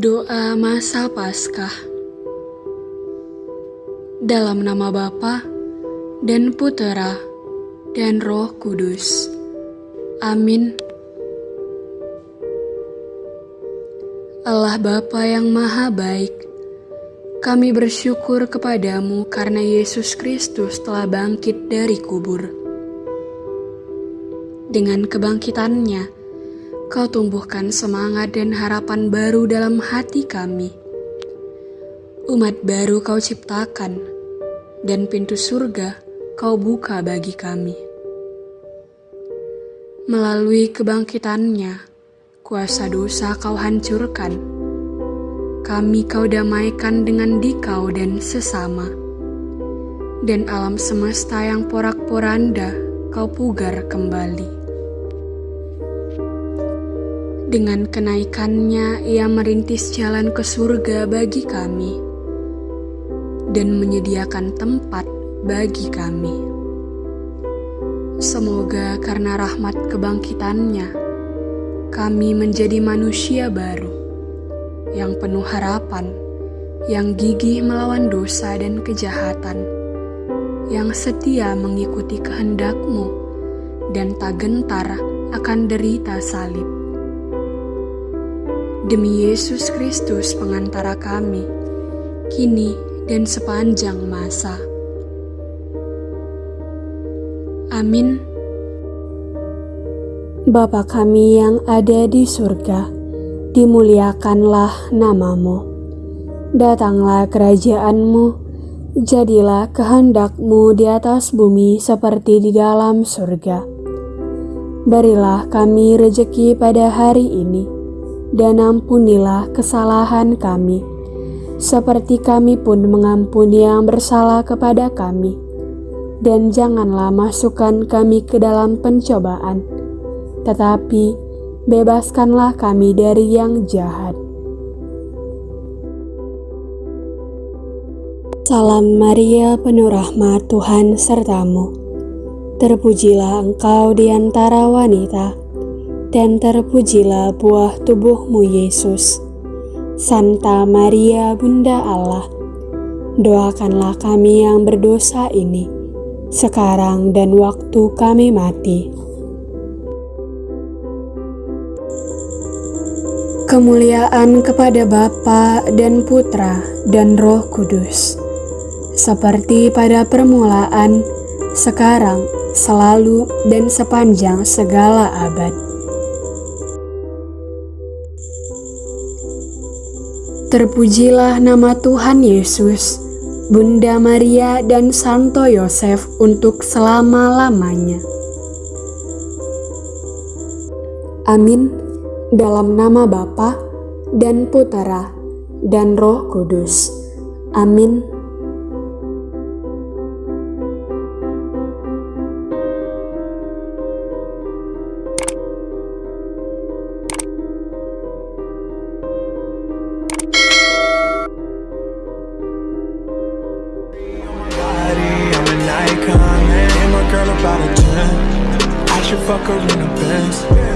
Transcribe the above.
Doa Masa Paskah Dalam nama Bapa dan Putera dan Roh Kudus. Amin. Allah Bapa yang Maha Baik, kami bersyukur kepadamu karena Yesus Kristus telah bangkit dari kubur. Dengan kebangkitannya, Kau tumbuhkan semangat dan harapan baru dalam hati kami. Umat baru Kau ciptakan, dan pintu surga Kau buka bagi kami. Melalui kebangkitannya, kuasa dosa Kau hancurkan. Kami Kau damaikan dengan dikau dan sesama. Dan alam semesta yang porak-poranda Kau pugar kembali. Dengan kenaikannya, ia merintis jalan ke surga bagi kami dan menyediakan tempat bagi kami. Semoga karena rahmat kebangkitannya, kami menjadi manusia baru yang penuh harapan, yang gigih melawan dosa dan kejahatan, yang setia mengikuti kehendakmu, dan tak gentar akan derita salib Demi Yesus Kristus pengantara kami, kini dan sepanjang masa. Amin. Bapa kami yang ada di surga, dimuliakanlah namamu. Datanglah kerajaanmu, jadilah kehendakmu di atas bumi seperti di dalam surga. Berilah kami rejeki pada hari ini dan ampunilah kesalahan kami, seperti kami pun mengampuni yang bersalah kepada kami. Dan janganlah masukkan kami ke dalam pencobaan, tetapi bebaskanlah kami dari yang jahat. Salam Maria, penuh rahmat Tuhan sertamu. Terpujilah engkau di antara wanita dan terpujilah buah tubuhmu Yesus. Santa Maria Bunda Allah, doakanlah kami yang berdosa ini, sekarang dan waktu kami mati. Kemuliaan kepada Bapa dan Putra dan Roh Kudus, seperti pada permulaan, sekarang, selalu, dan sepanjang segala abad. Terpujilah nama Tuhan Yesus, Bunda Maria dan Santo Yosef untuk selama-lamanya. Amin. Dalam nama Bapa dan Putera dan Roh Kudus. Amin. Fuck her in a Benz.